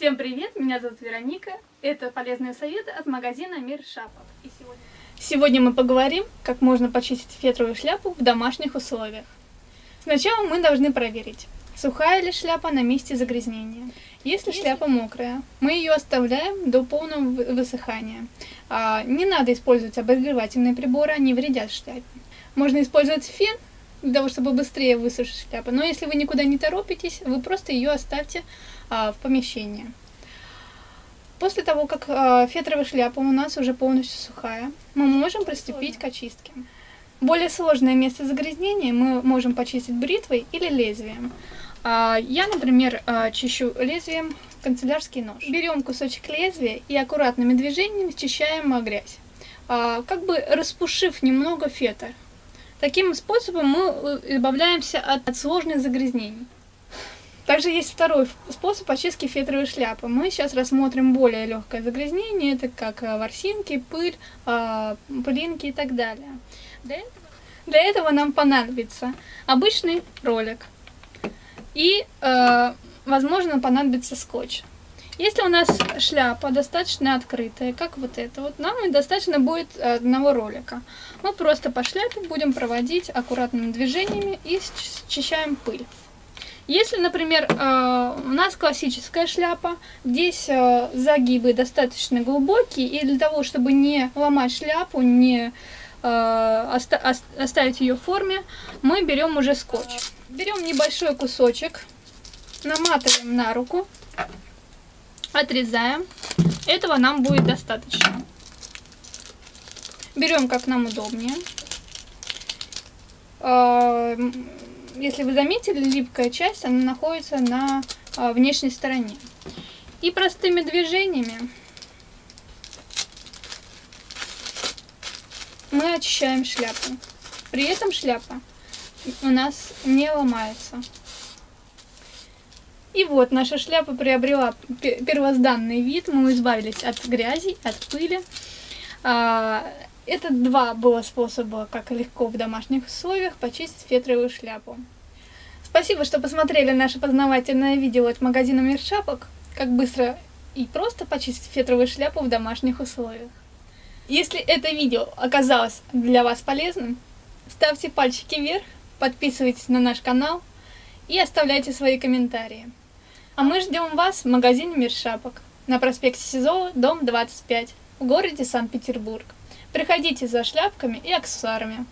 Всем привет, меня зовут Вероника. Это полезные советы от магазина Мир Шапок. И сегодня... сегодня мы поговорим, как можно почистить фетровую шляпу в домашних условиях. Сначала мы должны проверить, сухая ли шляпа на месте загрязнения. Если шляпа мокрая, мы ее оставляем до полного высыхания. А, не надо использовать обогревательные приборы, они вредят шляпе. Можно использовать фен, для того, чтобы быстрее высушить шляпу. Но если вы никуда не торопитесь, вы просто ее оставьте а, в помещении. После того, как а, фетровая шляпа у нас уже полностью сухая, мы можем приступить к очистке. Более сложное место загрязнения мы можем почистить бритвой или лезвием. А, я, например, а, чищу лезвием канцелярский нож. Берем кусочек лезвия и аккуратными движениями счищаем грязь, а, как бы распушив немного фетр. Таким способом мы э, избавляемся от, от сложных загрязнений. Также есть второй способ очистки фетровой шляпы. Мы сейчас рассмотрим более легкое загрязнение, это как э, ворсинки, пыль, э, пылинки и так далее. Для этого, для этого нам понадобится обычный ролик и, возможно, понадобится скотч. Если у нас шляпа достаточно открытая, как вот эта вот, нам достаточно будет одного ролика. Мы просто по шляпе будем проводить аккуратными движениями и счищаем пыль. Если, например, э, у нас классическая шляпа, здесь э, загибы достаточно глубокие, и для того, чтобы не ломать шляпу, не э, оставить ее в форме, мы берем уже скотч. Берем небольшой кусочек, наматываем на руку Отрезаем. Этого нам будет достаточно. Берем как нам удобнее. А, если вы заметили, липкая часть, она находится на а, внешней стороне. И простыми движениями мы очищаем шляпу. При этом шляпа у нас не ломается. И вот наша шляпа приобрела первозданный вид, мы избавились от грязи, от пыли. А, это два было способа, как легко в домашних условиях почистить фетровую шляпу. Спасибо, что посмотрели наше познавательное видео от магазина Мир Шапок, как быстро и просто почистить фетровую шляпу в домашних условиях. Если это видео оказалось для вас полезным, ставьте пальчики вверх, подписывайтесь на наш канал и оставляйте свои комментарии. А мы ждем вас в магазине Мир Шапок на проспекте Сизова, дом 25, в городе Санкт-Петербург. Приходите за шляпками и аксессуарами.